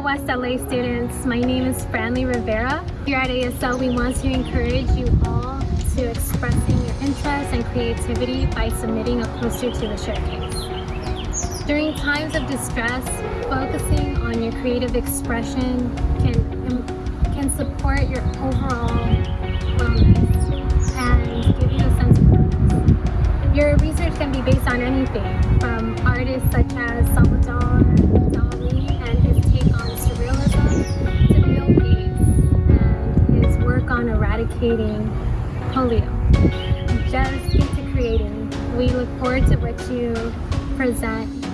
UCLA students. My name is Franly Rivera. Here at ASL, we want to encourage you all to expressing your interest and creativity by submitting a poster to the showcase. During times of distress, focusing on your creative expression can, um, can support your overall wellness and give you a sense of purpose. Your research can be based on anything, from eradicating polio. Just to creating. We look forward to what you present